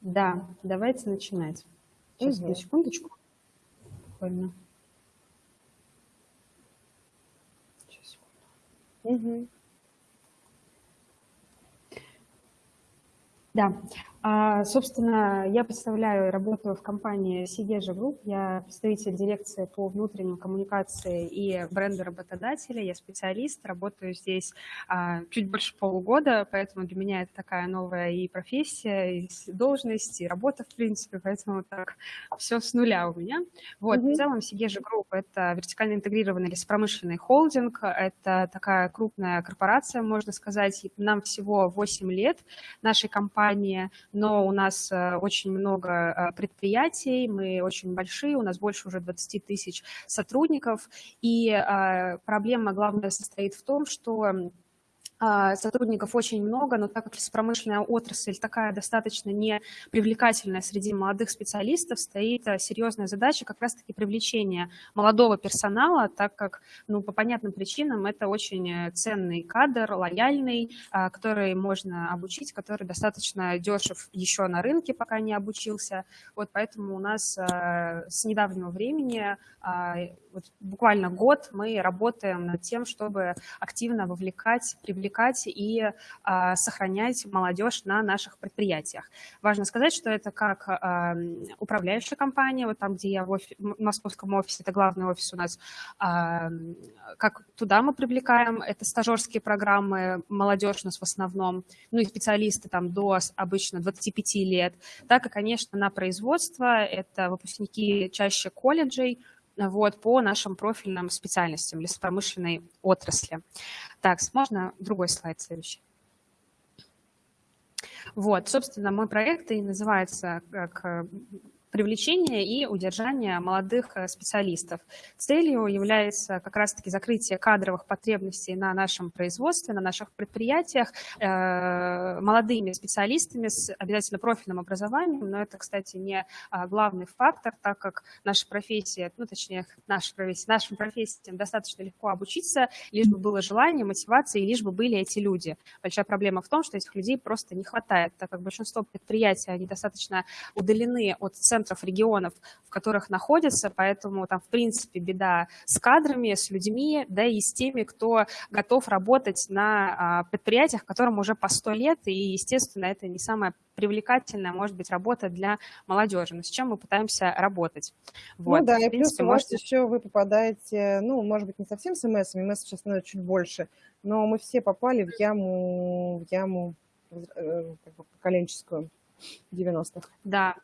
Да, давайте начинать. Сейчас, на секундочку. Буквально. Сейчас, секунду. Мгм. Да, собственно, я представляю и работаю в компании Segezha Group. Я представитель дирекции по внутренним коммуникации и бренду работодателя. Я специалист, работаю здесь а, чуть больше полугода, поэтому для меня это такая новая и профессия, и должность, и работа, в принципе, поэтому так все с нуля у меня. Вот, в Мгм. целом Segezha Group – это вертикально интегрированный лесопромышленный холдинг, это такая крупная корпорация, можно сказать. Нам всего 8 лет, нашей компании, но у нас э, очень много э, предприятий, мы очень большие, у нас больше уже 20 тысяч сотрудников, и э, проблема главная состоит в том, что сотрудников очень много, но так как лесопромышленная отрасль такая достаточно не привлекательная среди молодых специалистов, стоит а, серьезная задача как раз-таки привлечения молодого персонала, так как, ну, по понятным причинам это очень э, ценный кадр, лояльный, а, который можно обучить, который достаточно дешев еще на рынке, пока не обучился. Вот поэтому у нас а, с недавнего времени, а, вот буквально год, мы работаем над тем, чтобы активно вовлекать, привлекать и а, сохранять молодежь на наших предприятиях. Важно сказать, что это как а, управляющая компания, вот там, где я в, офи- в московском офисе, это главный офис у нас, а, как туда мы привлекаем, это стажерские программы, молодежь у нас в основном, ну и специалисты там до обычно 25 лет, так и, конечно, на производство, это выпускники чаще колледжей, вот, по нашим профильным специальностям лесопромышленной отрасли. Так, можно другой слайд следующий. Вот, собственно, мой проект и называется как привлечение и удержание молодых э, специалистов. Целью является как раз-таки закрытие кадровых потребностей на нашем производстве, на наших предприятиях э, молодыми специалистами с обязательно профильным образованием, но это, кстати, не а, главный фактор, так как наша профессия, ну, точнее, наша профессия, нашим профессиям достаточно легко обучиться, лишь бы было желание, мотивация, и лишь бы были эти люди. Большая проблема в том, что этих людей просто не хватает, так как большинство предприятий, они достаточно удалены от центров регионов, в которых находятся, поэтому там, в принципе, беда с кадрами, с людьми, да и с теми, кто готов работать на а, предприятиях, которым уже по 100 лет, и, естественно, это не самая привлекательная, может быть, работа для молодежи, но с чем мы пытаемся работать. Вот, Ну да, в и плюс принципе, у вас можете- еще вы попадаете, ну, может быть, не совсем с МС, МС сейчас становится чуть больше, но мы все попали в яму, в яму э, как бы поколенческую 90-х. Да,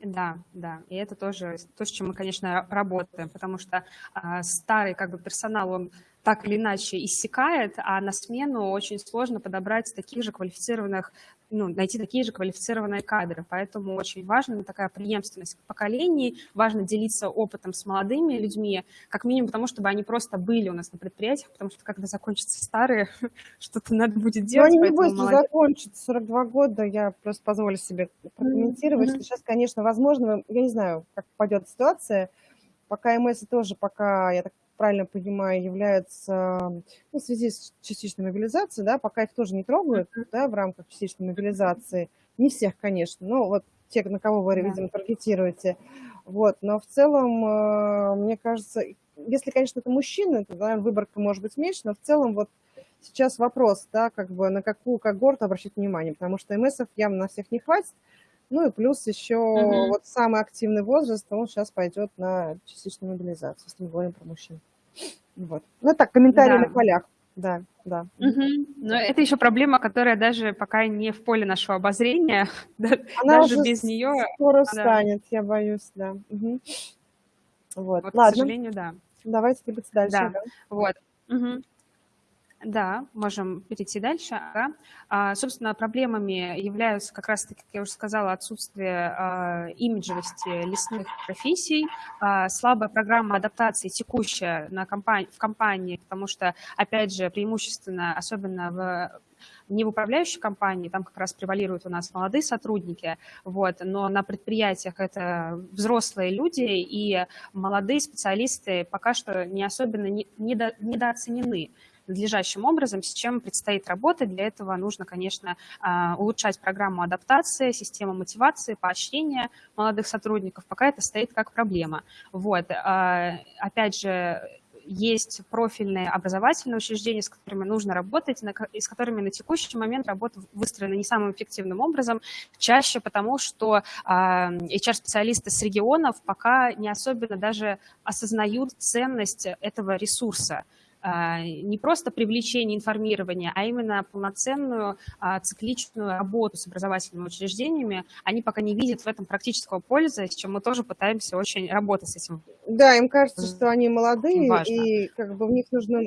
да, да. И это тоже то, с чем мы, конечно, работаем, потому что а, старый как бы персонал, он так или иначе иссякает, а на смену очень сложно подобрать таких же квалифицированных, ну, найти такие же квалифицированные кадры. Поэтому очень важна такая преемственность поколений, важно делиться опытом с молодыми людьми, как минимум потому, чтобы они просто были у нас на предприятиях, потому что когда закончатся старые, что-то надо будет Но делать. они не быстро молодежь- закончат, 42 года, я просто позволю себе прокомментировать, мгм. что сейчас, конечно, возможно, я не знаю, как пойдет ситуация, пока МС тоже пока, я так правильно понимаю, являются, ну, в связи с частичной мобилизацией, да, пока их тоже не трогают, да, в рамках частичной мобилизации, не всех, конечно, но вот те, на кого вы, видимо, таргетируете, вот, но в целом, э, мне кажется, если, конечно, это мужчины, то, наверное, выборка может быть меньше, но в целом вот сейчас вопрос, да, как бы на какую когорту обращать внимание, потому что МСов явно на всех не хватит, ну и плюс еще Мгм. вот самый активный возраст, он сейчас пойдет на частичную мобилизацию, если мы говорим про мужчин. Вот. Ну так, комментарии Да. на полях. Да, да. Мгм. Но это еще проблема, которая даже пока не в поле нашего обозрения. Она Даже уже без нее, скоро да. встанет, я боюсь, да. Мгм. Вот, вот, к ладно, сожалению, да. давайте двигаться дальше. Да. да. Вот. Мгм. Да, можем перейти дальше. Ага. А, собственно, проблемами являются как раз-таки, как я уже сказала, отсутствие а, имиджевости лесных профессий, а, слабая программа адаптации текущая на компании, в компании, потому что, опять же, преимущественно, особенно в не в управляющей компании, там как раз превалируют у нас молодые сотрудники, вот, но на предприятиях это взрослые люди, и молодые специалисты пока что не особенно не- недо- недооценены надлежащим образом, с чем предстоит работать. Для этого нужно, конечно, а, улучшать программу адаптации, систему мотивации, поощрения молодых сотрудников, пока это стоит как проблема. Вот. А, опять же, есть профильные образовательные учреждения, с которыми нужно работать, и с которыми на текущий момент работа выстроена не самым эффективным образом, чаще потому, что HR-специалисты с регионов пока не особенно даже осознают ценность этого ресурса. А, не просто привлечение информирования, а именно полноценную а, цикличную работу с образовательными учреждениями, они пока не видят в этом практического пользы, с чем мы тоже пытаемся очень работать с этим. Да, им кажется, что они молодые, и как бы в них нужно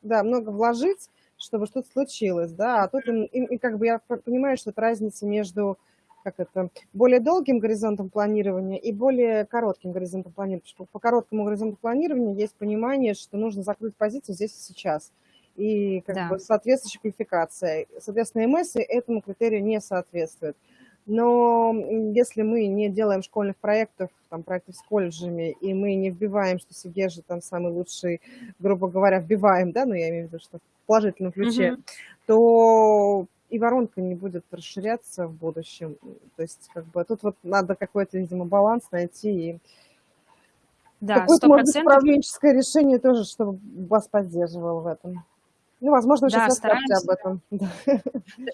да, много вложить, чтобы что-то случилось, да, а тут им, им, как бы я понимаю, что это разница между как это, более долгим горизонтом планирования и более коротким горизонтом планирования. Потому что по короткому горизонту планирования есть понимание, что нужно закрыть позицию здесь и сейчас. И как да. бы соответствующая квалификация. Соответственно, МС этому критерию не соответствует. Но если мы не делаем школьных проектов, там, проектов с колледжами, и мы не вбиваем, что Сигежи там самый лучший, грубо говоря, вбиваем, да, ну я имею в виду, что в положительном ключе, угу. то и воронка не будет расширяться в будущем. То есть, как бы, тут вот надо какой-то, видимо, баланс найти и да, какое-то, может быть, управленческое решение тоже, чтобы вас поддерживало в этом. Ну, возможно, вы да, сейчас стараемся, об этом.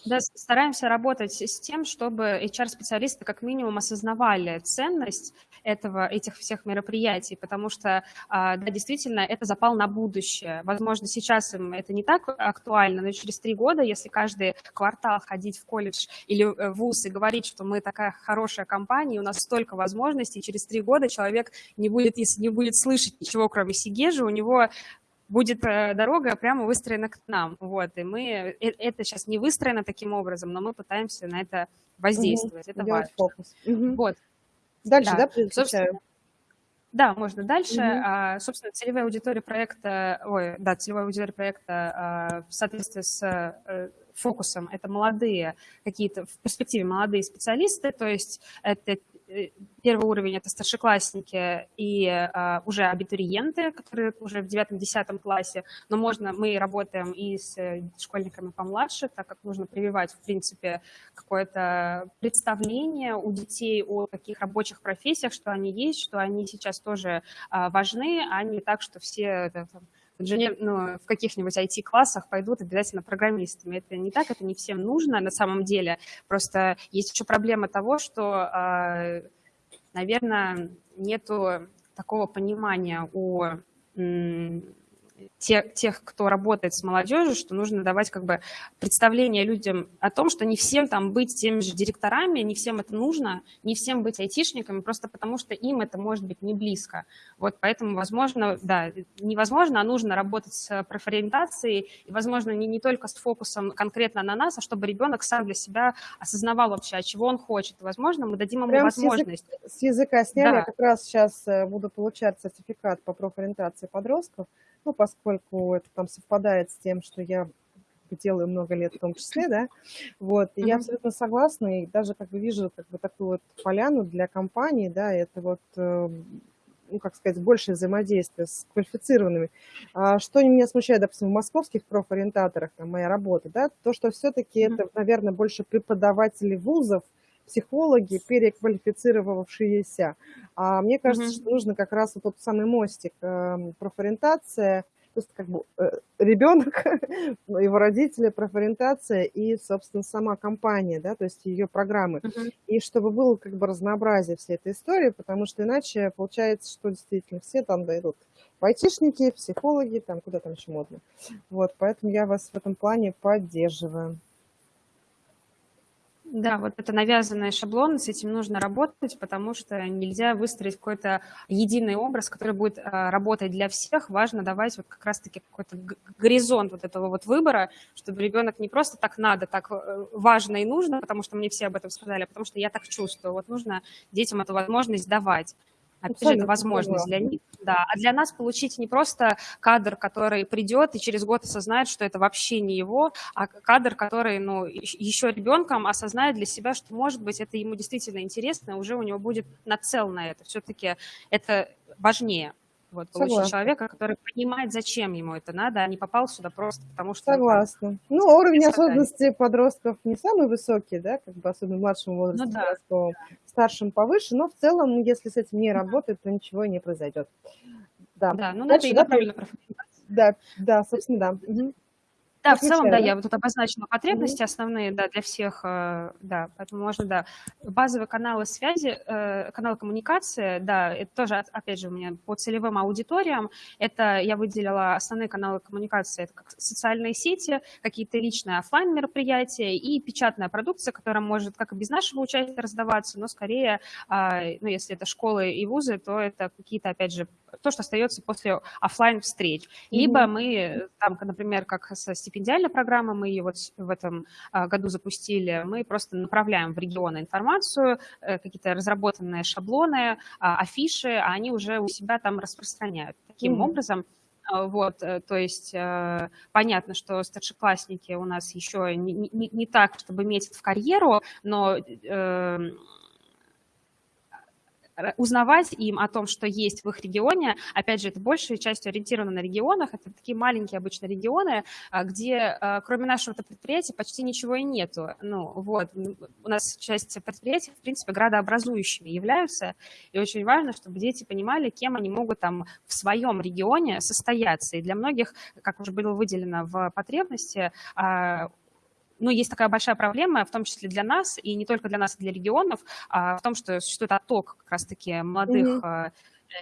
Да, стараемся работать с тем, чтобы HR-специалисты как минимум осознавали ценность этого, этих всех мероприятий, потому что, а, да, действительно, это запал на будущее. Возможно, сейчас им это не так актуально, но через три года, если каждый квартал ходить в колледж или в ВУЗ и говорить, что мы такая хорошая компания, у нас столько возможностей, через три года человек не будет, если не будет слышать ничего, кроме Сигежи, у него будет э, дорога прямо выстроена к нам. Вот, и мы, э, это сейчас не выстроено таким образом, но мы пытаемся на это воздействовать. Угу. Это важно. Фокус. Угу. Вот. Дальше, да, да собственно, да, можно дальше. Угу. А, собственно, целевая аудитория проекта, ой, да, целевая аудитория проекта а, в соответствии с фокусом это молодые какие-то в перспективе молодые специалисты, то есть это Э, первый уровень – это старшеклассники и а, уже абитуриенты, которые уже в девятом-десятом классе, но можно, мы работаем и с э, школьниками помладше, так как нужно прививать, в принципе, какое-то представление у детей о таких рабочих профессиях, что они есть, что они сейчас тоже а, важны, а не так, что все там, инженер, ну, в каких-нибудь IT-классах пойдут обязательно программистами. Это не так, это не всем нужно на самом деле. Просто есть еще проблема того, что, а, наверное, нету такого понимания у тех, тех, кто работает с молодежью, что нужно давать как бы представление людям о том, что не всем там быть теми же директорами, не всем это нужно, не всем быть айтишниками, просто потому что им это может быть не близко. Вот поэтому, возможно, да, невозможно, а нужно работать с профориентацией, и, возможно, не, не только с фокусом конкретно на нас, а чтобы ребенок сам для себя осознавал вообще, а чего он хочет. возможно, мы дадим ему Прям возможность. С, язык, с языка сняли, да. я как раз сейчас э, буду получать сертификат по профориентации подростков, ну, поскольку это там совпадает с тем, что я делаю много лет в том числе, да, вот, и я абсолютно согласна, и даже как бы вижу как бы такую вот поляну для компании, да, это вот, э, ну, как сказать, большее взаимодействие с квалифицированными. А что меня смущает, допустим, в московских профориентаторах, там, моя работа, да, то, что все-таки это, наверное, больше преподаватели вузов, психологи, переквалифицировавшиеся. А мне кажется, mm-hmm. что нужно как раз вот тот самый мостик, э, профориентация, то есть как бы э, ребенок, его родители, профориентация и, собственно, сама компания, да, то есть ее программы. Uh-huh. И чтобы было как бы разнообразие всей этой истории, потому что иначе получается, что действительно все там дойдут. Айтишники, психологи, там куда там еще модно. Вот, поэтому я вас в этом плане поддерживаю. Да, вот это навязанные шаблоны, с этим нужно работать, потому что нельзя выстроить какой-то единый образ, который будет а, работать для всех. Важно давать вот как раз-таки какой-то горизонт вот этого вот выбора, чтобы ребенок не просто так надо, так э, важно и нужно, потому что мне все об этом сказали, а потому что я так чувствую. Вот нужно детям эту возможность давать. Опять же, это возможность для них. Да. А для нас получить не просто кадр, который придет и через год осознает, что это вообще не его, а кадр, который ну, еще ребенком осознает для себя, что, может быть, это ему действительно интересно, уже у него будет нацел на это. Все-таки это важнее. Вот, получить человека, который понимает, зачем ему это надо, а не попал сюда просто потому, что... Согласна. Ну, уровень осознанности подростков не самый высокий, да, как бы особенно в младшем возрасте, ну, да. подростковом, старшем повыше, но в целом, если с этим не работает, то ничего не произойдет. Да, да ну, Дальше, надо и правильно Да, да, собственно, да. Угу. Да, в целом, да, я вот тут обозначила потребности основные, да, для всех, э, да, поэтому можно, да. Базовые каналы связи, э, каналы коммуникации, да, это тоже, опять же, у меня по целевым аудиториям, это я выделила основные каналы коммуникации, это как социальные сети, какие-то личные офлайн мероприятия и печатная продукция, которая может как и без нашего участия раздаваться, но скорее, а, ну, если это школы и вузы, то это какие-то, опять же, то, что остается после офлайн встреч. Либо mm-hmm. мы, там, например, как со стипендиальной программы, мы ее вот в этом а, году запустили, мы просто направляем в регионы информацию, э, какие-то разработанные шаблоны, а, афиши, а они уже у себя там распространяют. Таким mm-hmm. образом, а, вот, э, то есть э, понятно, что старшеклассники у нас еще не, не, не так, чтобы метят в карьеру, но узнавать им о том, что есть в их регионе. Опять же, это большей частью ориентировано на регионах. Это такие маленькие обычно регионы, а, где а, кроме нашего предприятия почти ничего и нету. Ну, вот. У нас часть предприятий, в принципе, градообразующими являются. И очень важно, чтобы дети понимали, кем они могут там в своем регионе состояться. И для многих, как уже было выделено в потребности, а, ну, есть такая большая проблема, в том числе для нас, и не только для нас, и для регионов, а, в том, что существует отток как раз-таки молодых mm-hmm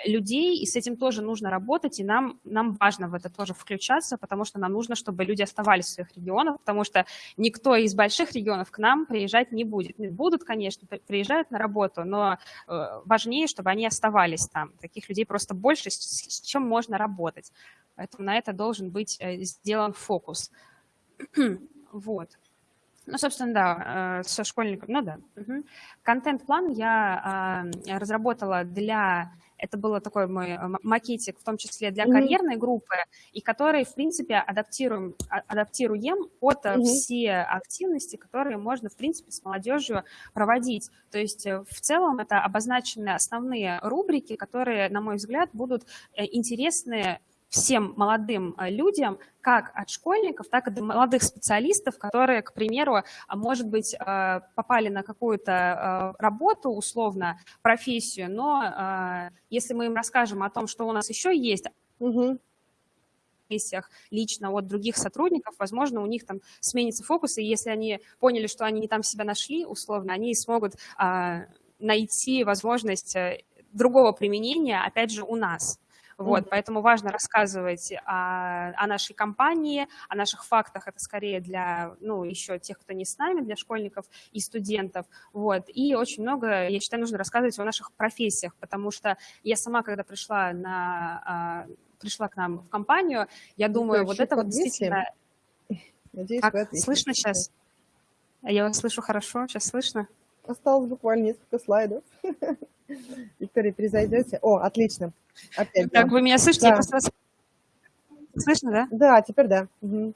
людей, и с этим тоже нужно работать, и нам, нам важно в это тоже включаться, потому что нам нужно, чтобы люди оставались в своих регионах, потому что никто из больших регионов к нам приезжать не будет. Будут, конечно, приезжают на работу, но э, важнее, чтобы они оставались там. Таких людей просто больше, с чем можно работать. Поэтому на это должен быть э, сделан фокус. вот. Ну, собственно, да, э, со школьником, ну да. Угу. Контент-план я а, разработала для это был такой мой э, макетик, в том числе для mm-hmm. карьерной группы, и который, в принципе, адаптируем, а, адаптируем под mm-hmm. все активности, которые можно, в принципе, с молодежью проводить. То есть в целом это обозначены основные рубрики, которые, на мой взгляд, будут интересны всем молодым э, людям, как от школьников, так и до молодых специалистов, которые, к примеру, а, может быть, э, попали на какую-то э, работу, условно, профессию, но если мы им расскажем о том, что у нас еще есть, угу лично от других сотрудников, возможно, у них там сменится фокус, и если они поняли, что они не там себя нашли, условно, они смогут а, найти возможность другого применения, опять же, у нас. Вот, поэтому важно рассказывать о, о нашей компании, о наших фактах. Это скорее для, ну, еще тех, кто не с нами, для школьников и студентов. Вот, и очень много, я считаю, нужно рассказывать о наших профессиях, потому что я сама, когда пришла на а, пришла к нам в компанию, я думаю, вот это вот действительно... Надеюсь, как, слышно сейчас? Я вас слышу хорошо, сейчас слышно? Осталось буквально несколько слайдов. Виктория, перезайдете? О, отлично. Опять, так, да. вы меня слышите? Да. Я просто вас... Слышно, да? Да, теперь да. Угу.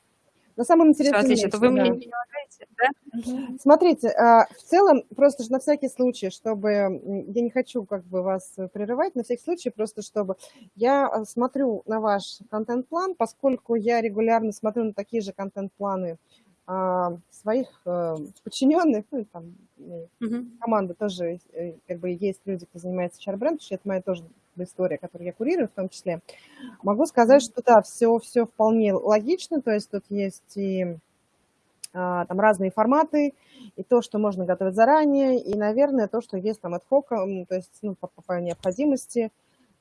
На самом интересном Все, отлично. То вы да. мне не лагаете, да? Смотрите, а, в целом, просто на всякий случай, чтобы... Я не хочу как бы вас прерывать, на всякий случай, просто чтобы... Я а, смотрю на ваш контент-план, поскольку я регулярно смотрю на такие же контент-планы своих э, подчиненных, ну, там, угу. команда тоже, э, как бы есть люди, кто занимается HR-брендом, это моя тоже история, которую я курирую в том числе. Могу сказать, что да, все, все вполне логично, то есть тут есть и а, там разные форматы, и то, что можно готовить заранее, и, наверное, то, что есть там от хока, то есть ну, по, по необходимости,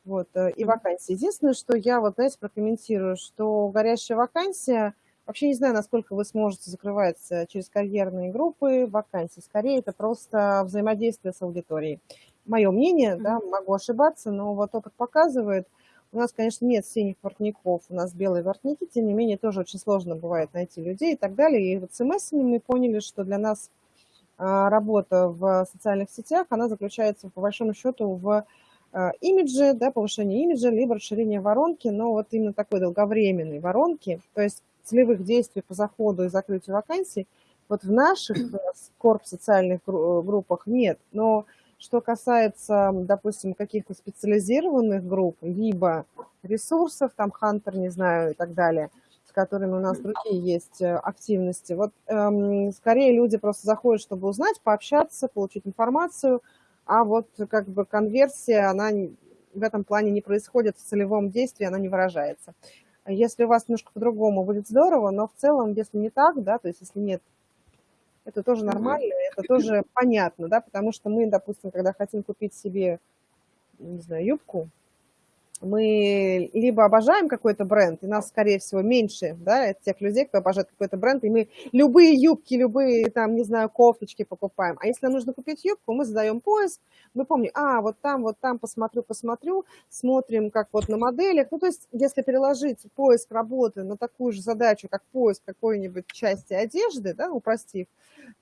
вот, э, и вакансии. Единственное, что я вот, знаете, прокомментирую, что горящая вакансия – Вообще не знаю, насколько вы сможете закрывать через карьерные группы вакансии. Скорее, это просто взаимодействие с аудиторией. Мое мнение, да, могу ошибаться, но вот опыт показывает, у нас, конечно, нет синих воротников, у нас белые воротники, тем не менее, тоже очень сложно бывает найти людей и так далее. И вот с МС мы поняли, что для нас а, работа в социальных сетях, она заключается, по большому счету, в а, имидже, да, повышении имиджа, либо расширение воронки, но вот именно такой долговременной воронки, то есть целевых действий по заходу и закрытию вакансий вот в наших корп социальных группах нет. Но Что касается, допустим, каких-то специализированных групп, либо ресурсов, там, Хантер, не знаю, и так далее, с которыми у нас другие есть э, активности. Вот эм, скорее люди просто заходят, чтобы узнать, пообщаться, получить информацию, а вот как бы конверсия, она в этом плане не происходит в целевом действии, она не выражается. Если у вас немножко по-другому, будет здорово, но в целом, если не так, да, то есть если нет это тоже нормально, это тоже понятно, да, потому что мы, допустим, когда хотим купить себе, не знаю, юбку, мы либо обожаем какой-то бренд, и нас, скорее всего, меньше, да, тех людей, кто обожает какой-то бренд, и мы любые юбки, любые, там, не знаю, кофточки покупаем. А если нам нужно купить юбку, мы задаем поиск, мы помним, а, вот там, вот там, посмотрю, посмотрю, смотрим, как вот на моделях. Ну, то есть, если переложить поиск работы на такую же задачу, как поиск какой-нибудь части одежды, да, упростив,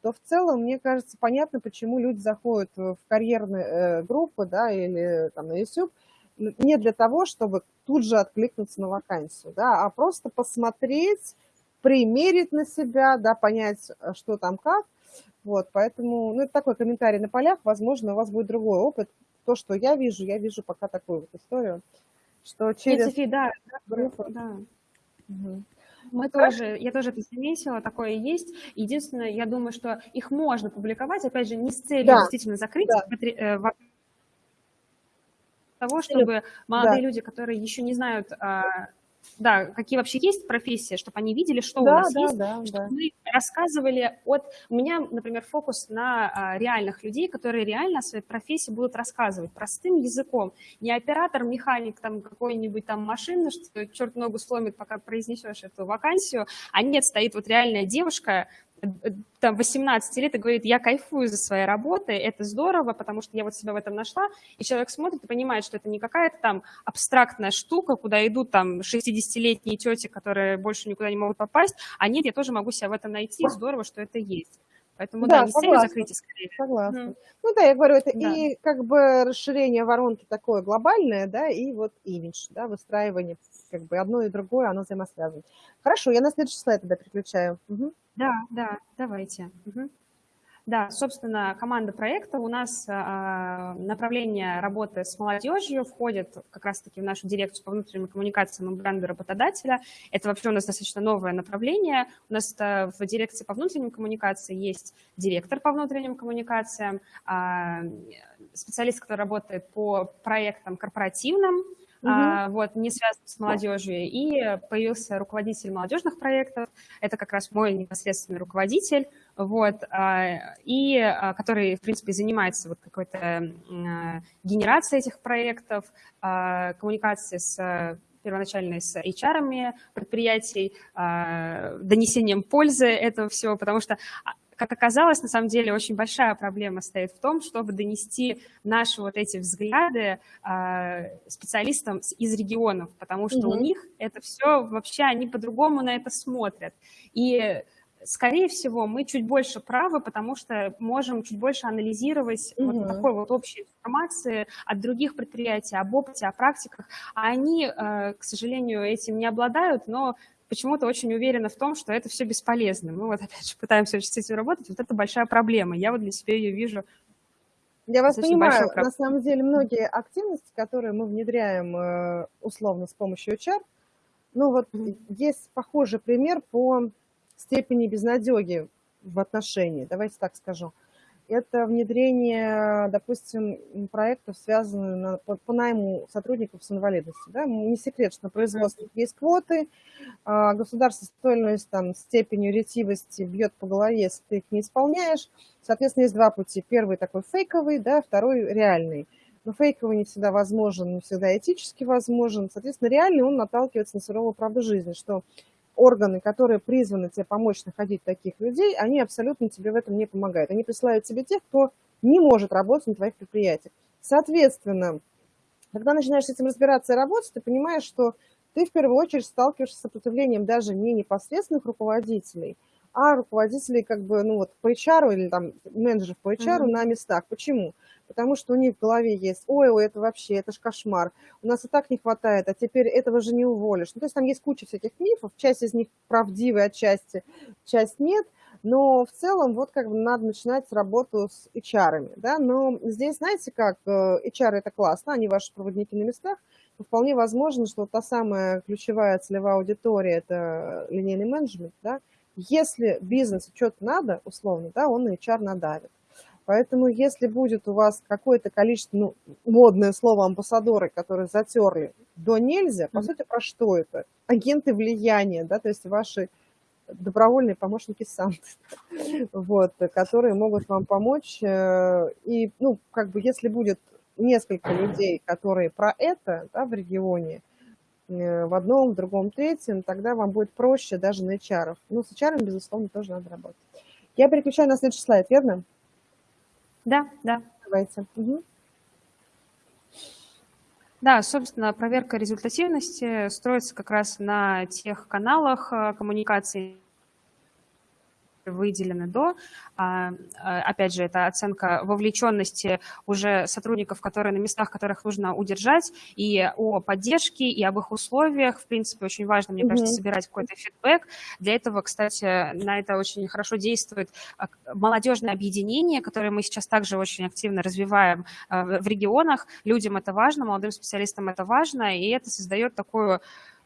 то в целом, мне кажется, понятно, почему люди заходят в карьерные э, группы, да, или там на YouTube, не для того, чтобы тут же откликнуться на вакансию, да, а просто посмотреть, примерить на себя, да, понять, э, что там как. Вот, поэтому, ну, это такой комментарий на полях, возможно, у вас будет другой опыт. То, что я вижу, я вижу пока такую вот историю, что через... Софи, да, группу... да. Угу. Мы ну, тоже, я тоже это заметила, такое есть. Единственное, я думаю, что их можно публиковать, опять же, не с целью да. действительно закрыть да. Того, чтобы молодые да. люди, которые еще не знают, а, да, какие вообще есть профессии, чтобы они видели, что да, у нас да, есть, да, чтобы да. мы рассказывали от... У меня, например, фокус на а, реальных людей, которые реально о своей профессии будут рассказывать простым языком. Не оператор, механик там какой-нибудь там машины, что черт ногу сломит, пока произнесешь эту вакансию, а нет, стоит вот реальная девушка, там 18 лет и говорит, я кайфую за своей работой, это здорово, потому что я вот себя в этом нашла, и человек смотрит и понимает, что это не какая-то там абстрактная штука, куда идут там 60-летние тети, которые больше никуда не могут попасть, а нет, я тоже могу себя в этом найти, здорово, что это есть. Поэтому, да, да не согласна, закрытия скорее. Согласна. Mm. Ну да, я говорю, это да. и как бы расширение воронки такое глобальное, да, и вот имидж, да, выстраивание, как бы одно и другое, оно взаимосвязано. Хорошо, я на следующий слайд тогда переключаю. Угу. Да, да, давайте. Угу. Да, собственно, команда проекта у нас э, направление работы с молодежью входит как раз-таки в нашу дирекцию по внутренним коммуникациям и бренду работодателя. Это вообще у нас достаточно новое направление. У нас в дирекции по внутренним коммуникациям есть директор по внутренним коммуникациям, э, специалист, который работает по проектам корпоративным, угу. а, вот, не связан с молодежью. И появился руководитель молодежных проектов, это как раз мой непосредственный руководитель, вот, а, и а, который, в принципе, занимается вот какой-то а, генерацией этих проектов, коммуникацией с первоначально с HR предприятий, донесением пользы этого всего, потому что как оказалось, на самом деле очень большая проблема стоит в том, чтобы донести наши вот эти взгляды э, специалистам из регионов, потому что угу. у них это все вообще, они по-другому на это смотрят. И скорее всего, мы чуть больше правы, потому что можем чуть больше анализировать угу. вот такой вот общей информации от других предприятий, об опыте, о практиках. А они, э, к сожалению, этим не обладают, но почему-то очень уверена в том, что это все бесполезно. Мы вот опять же пытаемся очень с этим работать, вот это большая проблема. Я вот для себя ее вижу я вас понимаю, на самом деле многие активности, которые мы внедряем э, условно с помощью HR, ну вот есть похожий пример по степени безнадеги в отношении, давайте так скажу это внедрение, допустим, проектов, связанных на, по, по найму сотрудников с инвалидностью. Да? Не секрет, что на производстве есть квоты, а государство с той там, степенью ретивости бьет по голове, если ты их не исполняешь. Соответственно, есть два пути. Первый такой фейковый, да, второй реальный. Но фейковый не всегда возможен, не всегда этически возможен. Соответственно, реальный он наталкивается на суровую правду жизни, что органы, которые призваны тебе помочь находить таких людей, они абсолютно тебе в этом не помогают. Они присылают тебе тех, кто не может работать на твоих предприятиях. Соответственно, когда начинаешь с этим разбираться и работать, ты понимаешь, что ты в первую очередь сталкиваешься с сопротивлением даже не непосредственных руководителей, а руководителей как бы, ну вот по HR или там менеджеров по HR mm-hmm. на местах. Почему? потому что у них в голове есть, ой, ой, это вообще, это ж кошмар, у нас и так не хватает, а теперь этого же не уволишь. Ну, то есть там есть куча всяких мифов, часть из них правдивые, отчасти, часть нет, Но в целом вот как бы надо начинать работу с HR, да, но здесь, знаете как, э, HR это классно, они ваши проводники на местах, но вполне возможно, что та самая ключевая целевая аудитория – это линейный менеджмент, да, если бизнесу что-то надо, условно, да, он на HR надавит. Поэтому если будет у вас какое-то количество, ну, модное слово амбассадоры, которые затерли до нельзя, по сути, про что это? Агенты влияния, да, то есть ваши добровольные помощники Санты, вот, которые могут вам помочь. Э, и, ну, как бы, если будет несколько людей, которые про это да, в регионе, в одном, в другом, третьем, тогда вам будет проще даже на HR. Ну, с HR, безусловно, тоже надо работать. Я переключаю на следующий слайд, верно? Да, да. Давайте. Угу. Да, собственно, проверка результативности строится как раз на тех каналах э, коммуникации, выделены до. А, а, опять же, это оценка вовлеченности уже сотрудников, которые на местах, которых нужно удержать, и о поддержке, и об их условиях. В принципе, очень важно, мне кажется, собирать какой-то фидбэк. Для этого, кстати, на это очень хорошо действует а, молодежное объединение, которое мы сейчас также очень активно развиваем в регионах. Людям это важно, молодым специалистам это важно, и это создает такую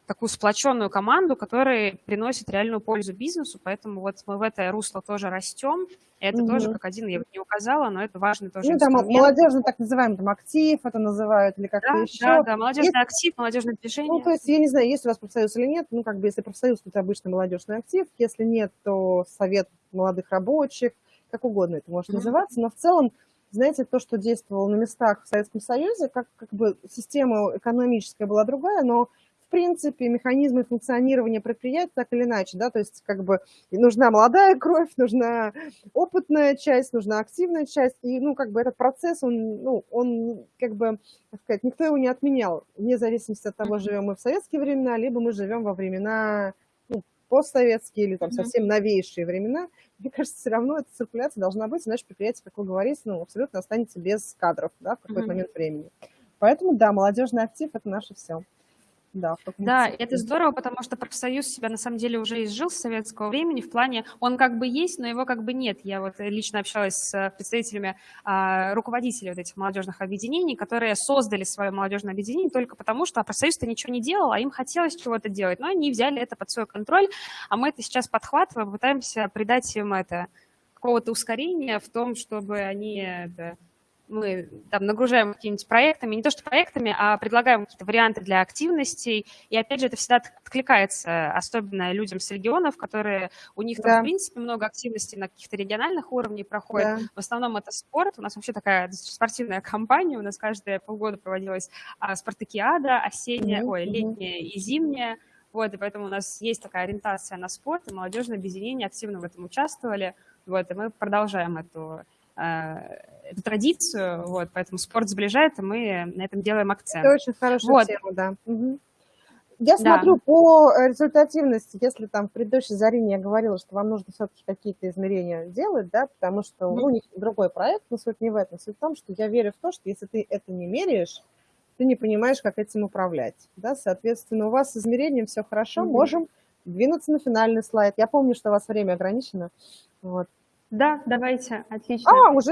такую сплоченную команду, которая приносит реальную пользу бизнесу, поэтому вот мы в это русло тоже растем. Это угу. тоже как один, я бы не указала, но это важный тоже Ну, там молодежный так называемый там актив, это называют, или как-то да, еще. Да, да, молодежный есть, актив, молодежное движение. Ну, то есть, я не знаю, есть у вас профсоюз или нет, ну, как бы, если профсоюз, то это обычно молодежный актив, если нет, то совет молодых рабочих, как угодно это может угу. называться, но в целом знаете, то, что действовало на местах в Советском Союзе, как, как бы система экономическая была другая, но принципе, механизмы функционирования предприятия так или иначе, да, то есть как бы нужна молодая кровь, нужна опытная часть, нужна активная часть, и, ну, как бы этот процесс, он, ну, он, как бы, так сказать, никто его не отменял, вне зависимости от того, живем мы в советские времена, либо мы живем во времена ну, постсоветские или там совсем новейшие времена, мне кажется, все равно эта циркуляция должна быть, иначе предприятие, как вы говорите, ну, абсолютно останется без кадров, да, в какой-то момент времени. Поэтому, да, молодежный актив – это наше все. Да, да, это здорово, потому что профсоюз себя на самом деле уже изжил с советского времени в плане, он как бы есть, но его как бы нет. Я вот лично общалась с представителями а, руководителей вот этих молодежных объединений, которые создали свое молодежное объединение только потому, что профсоюз-то ничего не делал, а им хотелось чего-то делать, но они взяли это под свой контроль, а мы это сейчас подхватываем, пытаемся придать им это какого-то ускорения в том, чтобы они это, мы там нагружаем какими-нибудь проектами, не то что проектами, а предлагаем какие-то варианты для активностей. И опять же, это всегда откликается, особенно людям с регионов, которые у них да. там, в принципе, много активностей на каких-то региональных уровнях проходит. Да. В основном это спорт. У нас вообще такая спортивная компания. У нас каждые полгода проводилась а, спартакиада, осенняя, mm-hmm. ой, летняя и зимняя. Вот, и поэтому у нас есть такая ориентация на спорт, и молодежное объединение активно в этом участвовали. Вот, и мы продолжаем эту Э, эту традицию, вот, поэтому спорт сближает, и мы на этом делаем акцент. Это очень хорошая вот. тема, да. Угу. Я смотрю да. по результативности, если там в предыдущей Зарине я говорила, что вам нужно все-таки какие-то измерения делать, да, потому что ну, у них другой проект, но суть не в этом. Суть в том, что я верю в то, что если ты это не меряешь, ты не понимаешь, как этим управлять. Да? Соответственно, у вас с измерением все хорошо, mm можем двинуться на финальный слайд. Я помню, что у вас время ограничено. Вот. Да, давайте, отлично. А, уже